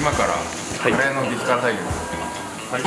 今からカレーの激辛対決、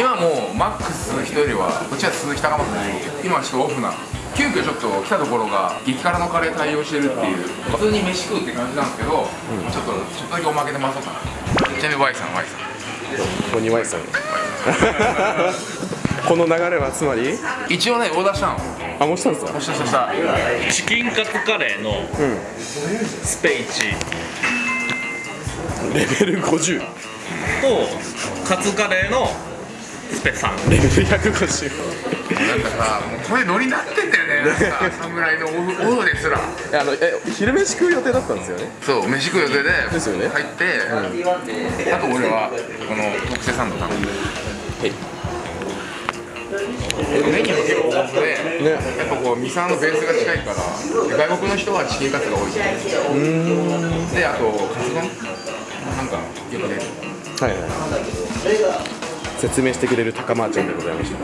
今もうマックス鈴木というよりはこっちは鈴木高松です今はちょっとオフな急遽ちょっと来たところが激辛のカレー対応してるっていう普通に飯食うって感じなんですけど、ちょっとちょっとだけおまけで回そうかな。ちなみに Y さん Y さん。ここに Y さん。この流れはつまり？一応ねオーダーしたの。あもうしたんですか？したしたした。チキンカツカレーのスペイチレベル50とカツカレーのスペさんレベル150なんかさもうこれノリになってんだよね。なんか侍のオフオフですら。いやあのえ昼飯食う予定だったんですよね？そう飯食う予定でですよね。入って、あと俺はこの特製サンド頼んで。はい。メニューも結構豊富で、ね。やっぱこうミサのベースが近いからで外国の人はチキンカツが多いであとカツ丼なんかよく出る。はいはい。説明してくれる高間ちゃんでございました。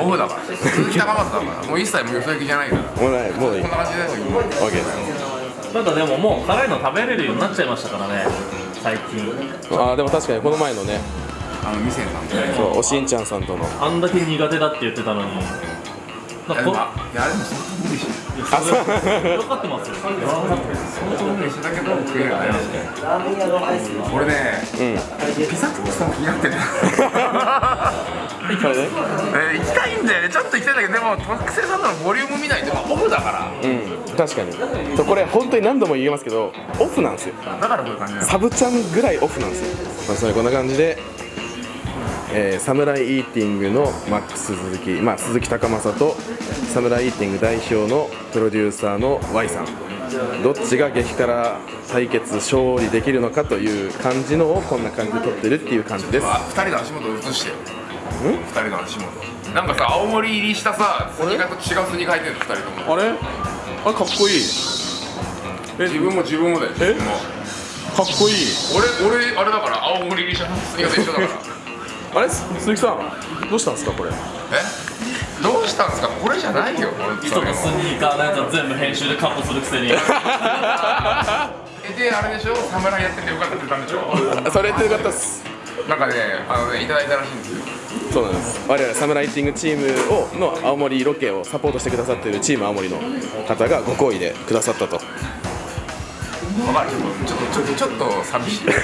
オフだから。鈴木高松だから。もう一切もうよそ行きじゃないから。こもうないもういい。んな感じだよ今 OK ですただでももう辛いの食べれるようになっちゃいましたからね。最近。あーでも確かにこの前のねあの店さん。でそうおしんちゃんさんとの。あんだけ苦手だって言ってたのになんかこいやでもいやでも相当無理してるそれ分かってますよ。相当無理してたけど食えるよね俺ね、ピザトーストも気になってる。これね。えー行きたいんだよね。ちょっと行きたいんだけどでも特製サンドのボリューム見ないとまあオフだから。うん。確かに。そうこれ本当に何度も言いますけどオフなんですよ。だからこういう感じサブちゃんぐらいオフなんですよ、まあ、それこんな感じで、えーサムライイーティングのマックス鈴木、まあ、鈴木高政とサムライイーティング代表のプロデューサーの Y さん。どっちが激辛対決勝利できるのかという感じのをこんな感じで撮ってるっていう感じです。あ二人の足元を映してよ。二人の足元。なんかさ青森入りしたさスニーカーと違うスニーカー履いてるの二人とも。あれ？あれかっこいい。自分も自分もだよ自分も。かっこいい。俺俺あれだから青森入りしたスニーカーと一緒だからあれ？鈴木さんどうしたんですかこれ？え？どうしたんですか？これじゃないよ人のスニーカーのやつは全部編集でカットするくせに。えであれでしょ？侍やっててよかったって言ったんでしょ？それってよかったっす。なんかねあのねいただいたらしいんですよ。そうなんです。我々サムライティングチームをの青森ロケをサポートしてくださっているチーム青森の方がご好意でくださったと。わかる。ちょっとちょっとちょっと寂しい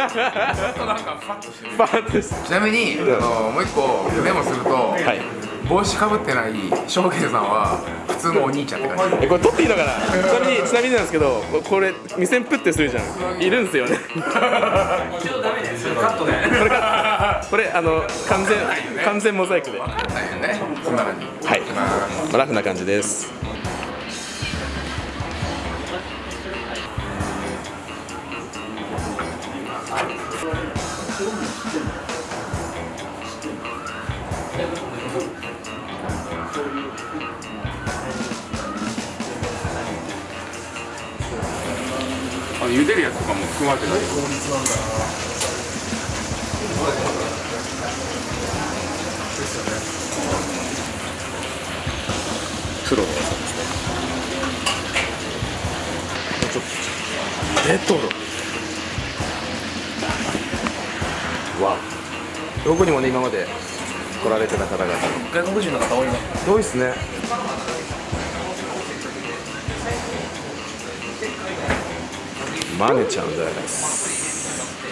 っとなんかファッとしてる。バーッとしてちなみにあのもう一個メモすると、はい。帽子かぶってない翔平さんは普通のお兄ちゃんって感じ。えこれ撮っていいのかな？ちなみにちなみになんですけどここれ目線プッてするじゃん。いるんですよ。ねカットね。これかこれあの完全完全モザイクで。は分かんないよね。そんな感じ。い、まあまあ、ラフな感じです茹でるやつとかも含まれてないプロの技ですね。ちょっと。レトロ。わおどこにもね今まで来られてた方々。外国人の方多いな多いっすねマネちゃんです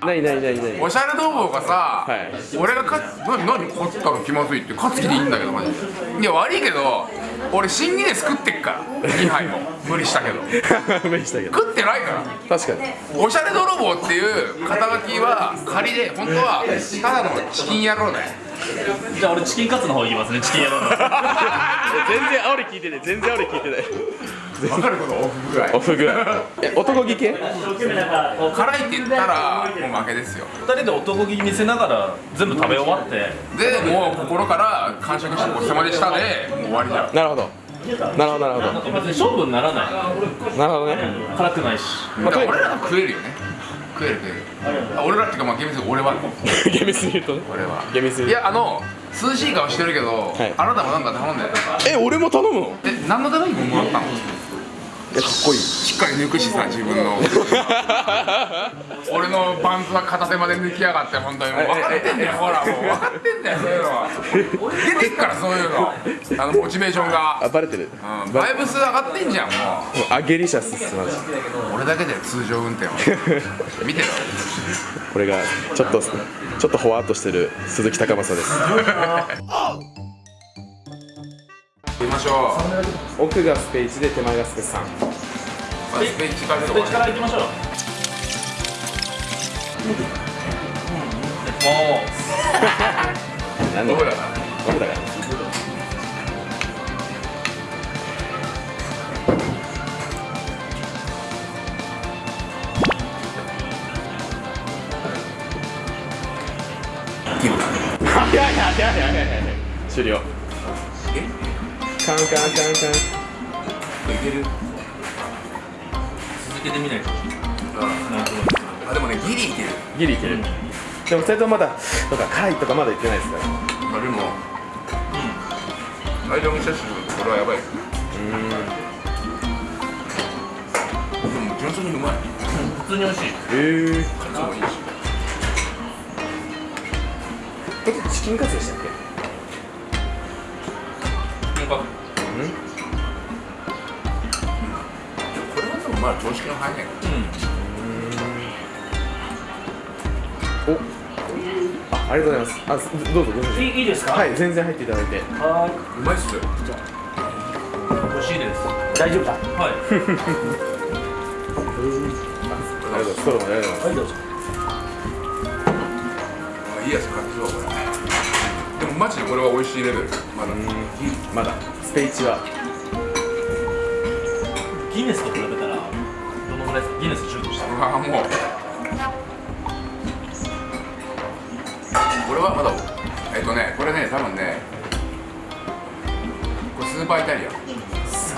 ないないないないおしゃれ泥棒がさ、はい。俺がか何何勝ったの気まずいって勝つ気でいいんだけどマジで。いや悪いけど俺新ギネス食ってっから。2杯も。無理したけど。無理したけど。食ってないから。確かに。おしゃれ泥棒っていう肩書きは仮で本当はただのチキン野郎だよじゃあ俺チキンカツの方行きますねチキン野郎の全然煽り聞いてない。全然煽り聞いてない。わかることオフぐらい。オフぐらい。え男気系？辛いって言ったらもう負けですよ。二人で男気見せながら全部食べ終わって。でもう心から完食してごちそうさまでしたでもう終わりじゃんなるほど。なるほどなるほど。勝負にならない。なるほどね。辛くないし。だから俺らは食えるよね食える食えるあ俺らっていうかまあ厳密に俺は。厳密に言うとね。俺は。厳密に。いやあの涼しい顔してるけど、はい。あなたもなんか頼んで。え俺も頼むの？え何のためにももらったの？いやかっこいい。しっかり抜くしさ自分の。俺のパンツは片手まで抜きやがって本当に。もう分かってんだよほらもう分かってんだよそういうのは。出てっからそういうの。あのモチベーションが、あバレてる。うん、バイブス上がってんじゃんももう。アゲリシャスっすマジう俺だけで通常運転は。見てろ。これがちょっとちょっとほわっとしてる鈴木高政です しょう。奥がスペイチで手前がスペさん。まずスペイチからスペッチから行きましょう。もなんだ？どこだ？かいやいやいやいやいやいや終了えカンカンカンカンいけるう続けてみないとうんなんとなくあでもねギリいける。ギリいける、でも2人ともまだとか辛いとかまだ言ってないですから。まあでも間もしたしこれはやばい。でも純粋にうまい。普通に美味しい。へえカツもいいし。えチキンカツでしたっけ？これはでもまあ常識の範囲内うん。お。あありがとうございます。あすどうぞどうぞいいいいですか？はい全然入っていただいて。はうまいっすよ。美味しいです。い大丈夫だ。ははい。ありがとうございます。ストローもありがとうございいどうぞ。あいいやつ買ってそうマジでこれは美味しいレベル。まだ。まだ。スペイチは。ギネスと比べたらどのぐらいですか？ギネス10としたうわもう。これはまだ。えっとねこれね多分ねこれスーパーイタリア。ン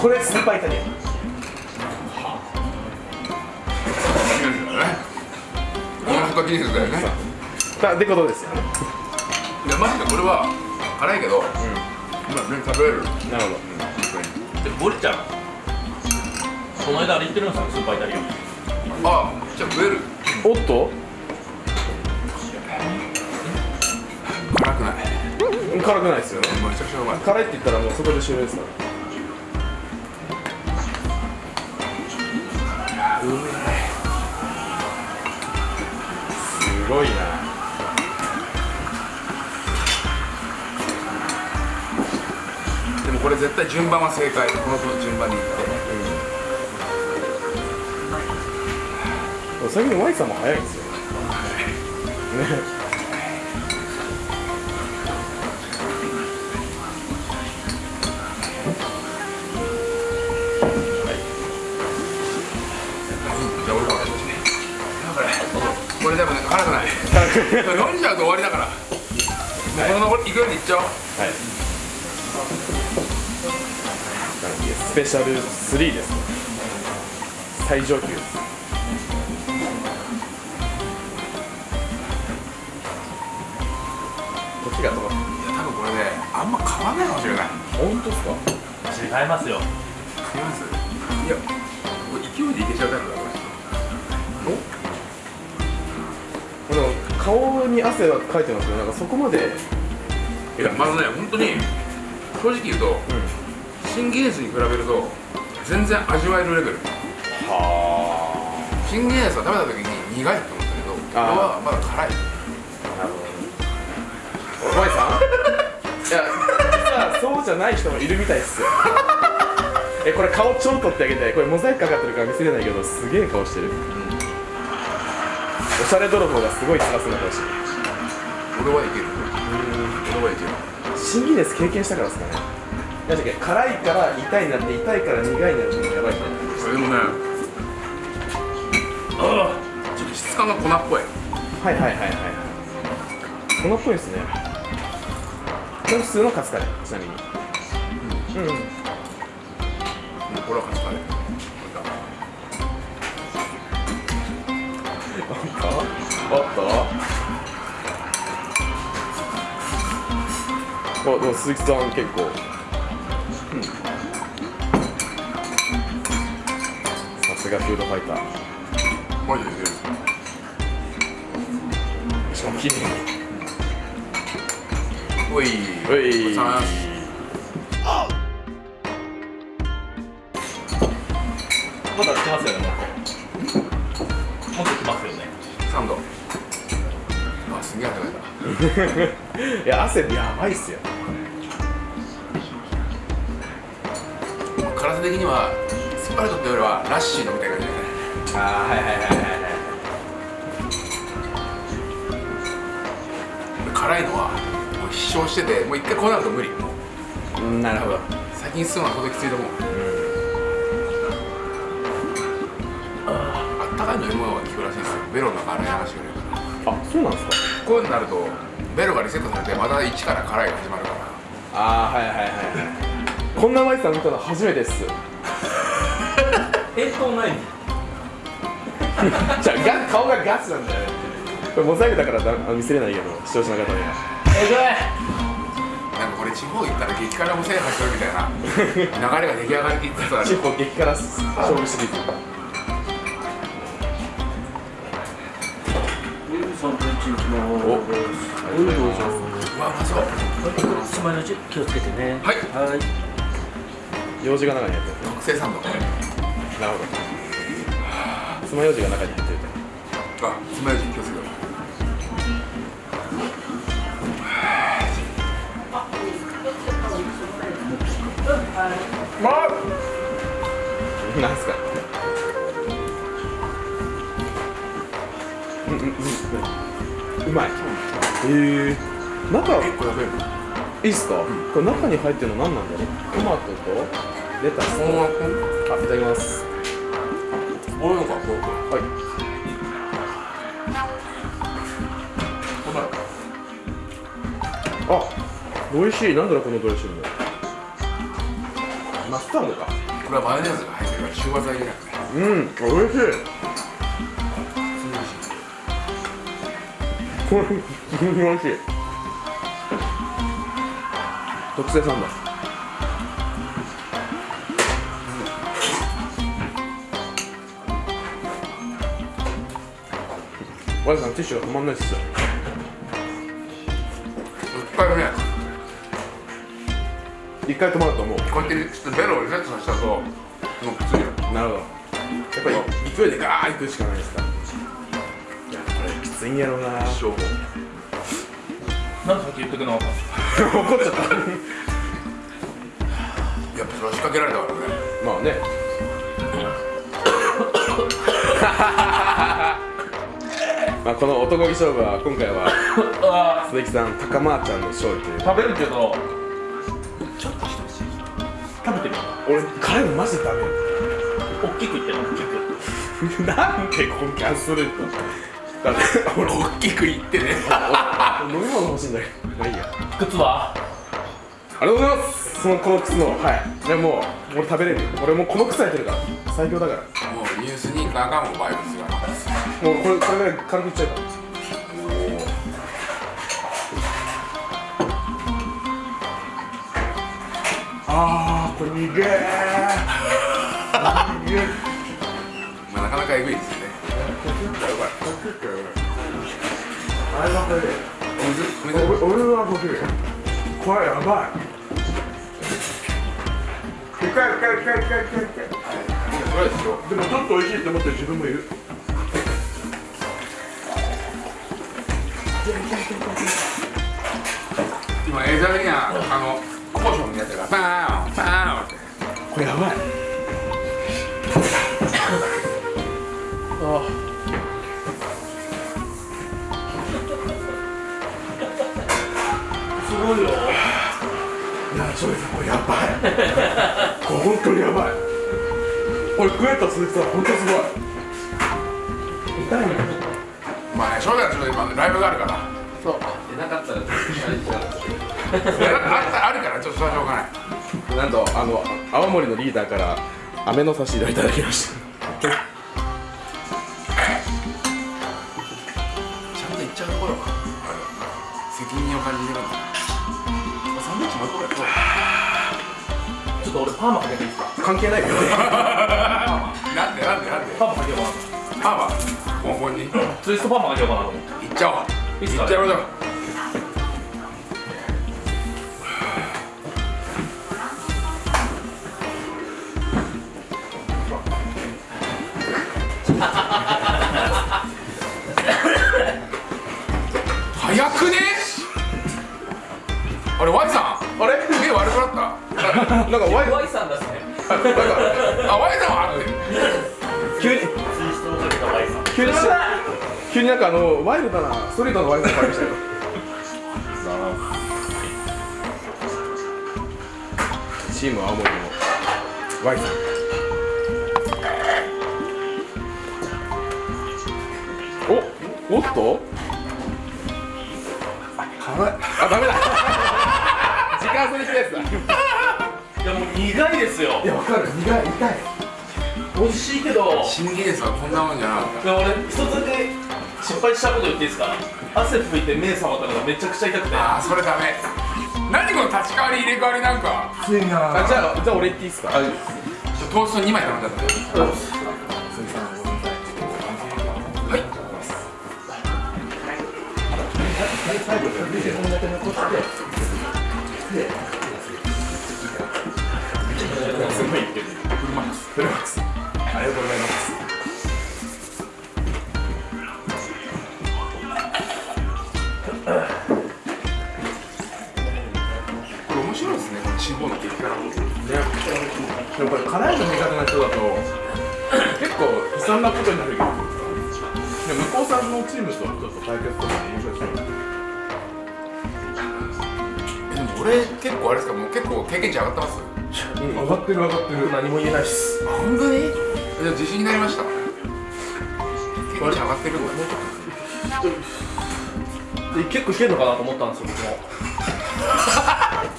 これスーパーイタリア。ンこの他技術だよね。ってことですよねいやマジでこれは辛いけど、今全然食べれる。なるほでボリちゃんこの間あれ行ってるんですよスーパーイタリアン。あじゃあ食える。どおっと？辛くない。辛くないですよね。めちゃくちゃうまい。辛いって言ったらもうそこで終了ですから。すごいなれ絶対順番は正解。この順番にいって。最近ワイさんも早いんですよ。ねこれこれでもね辛くない。飲んじゃうと終わりだから。もうこの残りいくようにいっちゃおう。はいスペシャル3です。ね最上級。です時が止まっいや多分これねあんま変わんないかもしれない。本当ですか？違いますよ。違います？いやこれ勢いでいけちゃうタイプだこでも顔に汗はかいてますけどなんかそこまで。れいやまずね本当に正直言うと、新ギネスに比べると全然味わえるレベル。は新ギネスは食べた時に苦いと思ったけどこれはまだ辛い。あなるほど。ねお前さん？いや実はそうじゃない人もいるみたいっすよ。えこれ顔超撮ってあげて。これモザイクかかってるから見せれないけどすげえ顔してる、おしゃれ泥棒がすごい辛そうな顔してる。俺はいける。俺はいける。新ギネス経験したからですかねだって辛いから痛いになって痛いから苦いになるってやばいみたいなそれでもねああちょっと質感が粉っぽいはいはいはいはい粉っぽいですねこれ普通のカツカレーちなみにうん、うん、これはカツカレーおっとおでも鈴木さん結構、すがフードファイター。マジで。しかも綺麗おい。おいまだ来ますよねもっと来ますよね。3度あすげえ汗かいた。いや汗やばいっすよ。辛さ的にはスパルトってよりはラッシー飲みたい感じだねああはいはいはいはい。辛いのはもう必勝しててもう一回こうなると無理。もううんなるほど。先に進むのは届きついたもん。あったかい飲み物が効くらしいんですよ。ベロの中洗い流してくれるから。あそうなんですか？こういうのになるとベロがリセットされてまた一から辛いが始まるから。ああはいはいはいはい。こんなマイさん見たの初めてっす返答ない じゃあガ顔がガスなんだよね。これモザイクだからだあ見せれないけど視聴者の方には。えぐい。なんかこれ地方行ったら激辛も制覇してるみたいな。流れが出来上がりきつつある。地方激辛勝負シリーおうございます。うわうまそう。つまようじ気をつけてね。はい。はい。用事が中に入ってる特製サンドなるほど。爪楊枝が中に入ってるあつまようじ気をつけてとなんすか？うんうんうん。うまい。へえ。中結構やべえいいっすか、これ中に入ってるの何なんだろう？トマトとレタスとあいただきます俺のかこうはい。こんなのあ美味しい。なんだろうこのドレッシング？マスタードか。これはマヨネーズが入ってるから中和剤じゃなくて。うん美味しい。これ 美味しい。特製サンドワイさんティッシュが止まんないっすよ。一回ね。一回止まるともう。こうやってちょっとベロをリセットさせたともうきついよなるほど。やっぱり勢いでガーッいくしかないですか。いやこれきついんやろうな。一生もなんでさっき言ってくれなかっ怒っちゃった。やっぱそれは仕掛けられたからね。まあね まあこの男気勝負は今回は 鈴木さん高まーちゃんの勝利という。ー食べるけどちょっと一口食べてみよ俺辛いのマジでダメう大きくいってる大きく。なんでこんなするとだって俺大きく言ってね。飲み物欲しいんだけど。まあいいや。靴は？ありがとうございます。そのこの靴のはい。でもう俺食べれるよ。俺もうこの靴履いてるから。最強だから。もうニュースニーカーがもうバイブスがこれこれぐらい軽くいっちゃうからあーこれ逃げー。逃げー。まあなかなかエグいですよね。あれはこれ俺俺は僕これやばい深い深い深い深い深い深いでもちょっと美味しいって思ってる自分もいる今映像的なあのコーションのやつがバーンバーンってこれやばいああすごいよいやそれさこれやばいこれ本当にやばいこれ食えた鈴木さん本当すごい痛いねまあね正直ちょっと今ライブがあるから。そう。出なかったらあるからちょっとしょうがない。なんとあの青森のリーダーから飴の差し入れをいただきました。ちゃんと言っちゃうところ責任を感じてるんだ。サンドイッチもう一個ぐらい食おうちょっと俺パーマかけていいで？すか関係ないよ なんでなんでなんでツイストパーマかけようかなと思って。いっちゃおういいっすかっちゃおうよ。早くね？あれ Y さん？あれ？目悪くなった？なんかワイワイさんだっすね。なんかあ Y さんはあって急に。急に急になんかあのワイルドなストリートのワイルドに変わりましたよ。チーム青森の Y さん。おおっと？辛い。あダメだ。時間それしたやつだ。いやもう苦いですよ。いやわかる。苦い痛い。美味しいけど。新技術はこんなもんじゃなかった。俺一つだけ失敗したこと言っていいですか？汗拭いて目覚まったのがめちゃくちゃ痛くて。ああそれダメ。何この立ち替わり入れ替わりなんか。あじゃあじゃあ俺言っていいっすか？トースト2枚頼んじゃったはい。フルマックスフルマックスありがとうござい。ますこれ面白いですねこの地方の激辛も。ね、でもこれ辛いの苦手な人だと結構悲惨なことになるけど。でも向こうさんのチームとちょっと対決とか面白いですね。えでも俺結構あれですかもう結構経験値上がってます？うん、上がってる上がってる。何も言えないっす。本当に？じゃあ自信になりました。経験値上がってるんだ。で結構いけるのかなと思ったんですよ僕も。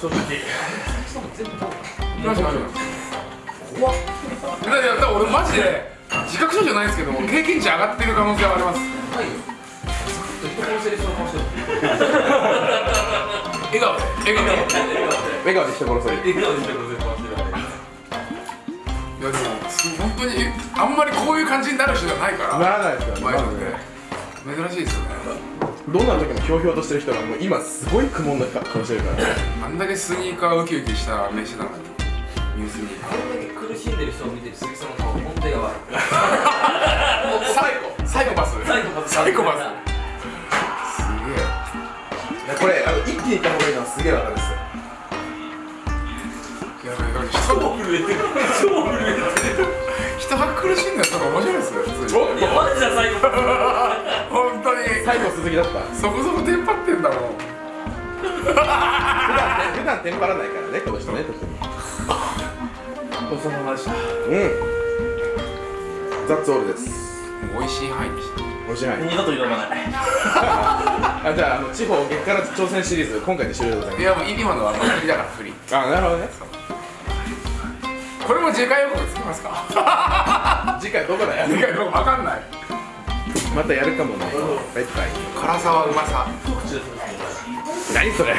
正直。マジマジ怖っ。いやいやだから俺マジで自覚症状ないですけど経験値上がってる可能性はあります。笑顔で。笑顔で。笑顔で人殺される。いやでもす本当にあんまりこういう感じになる人じゃないから。ならないですよね。前のまずね珍しいですよねどんな時もひょうひょうとしてる人がもう今すごい苦悶な顔してるから。ねあんだけスニーカーウキウキした目してたのにニュースニーカーこれだけ苦しんでる人を見て。る鈴木さんの顔本当やばいサイコサイコパス。サイコパス。サイコパス。すいやこれあの一気にいった方がいいのはすげえわかるっす。よげえいやだから人も震えてる。超震えてる苦しんだとか面白いですよ普通に。いやマジだ最後本当に。最後鈴木だった。そこそこテンパってんだもん。普段普段テンパらないからねこの人ね特に。ごちそうさまでしたうん。ザッツオールです。美味しい範囲にして。おいしいはい二度と挑まない。あじゃああの地方激辛挑戦シリーズ今回で終了でございいやもう今のはもう振りだから振り。ますあなるほどねこれも次回予告つきますか？次回どこだよ？次回予告わかんない。またやるかもね。バイバイ。辛さはうまさ。何それ？